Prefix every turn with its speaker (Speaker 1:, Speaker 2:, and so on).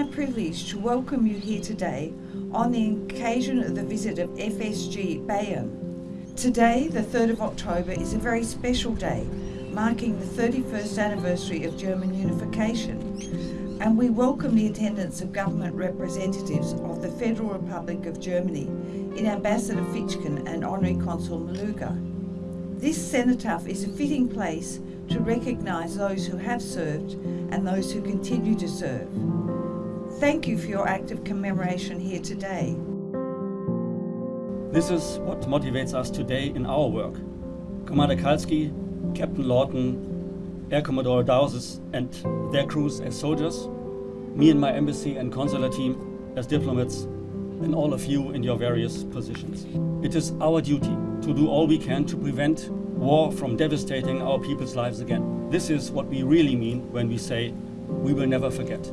Speaker 1: my privilege to welcome you here today on the occasion of the visit of FGS Bayern. Today, the 3rd of October, is a very special day, marking the 31st anniversary of German unification. And we welcome the attendance of government representatives of the Federal Republic of Germany in Ambassador Fitschen and Honorary Consul Maluga. This cenotaph is a fitting place to recognise those who have served and those who continue to serve. Thank you for your act of commemoration here today.
Speaker 2: This is what motivates us today in our work. Commander Kalski, Captain Lawton, Air Commodore Dowses and their crews as soldiers, me and my embassy and consular team as diplomats, and all of you in your various positions. It is our duty to do all we can to prevent war from devastating our people's lives again. This is what we really mean when we say we will never forget.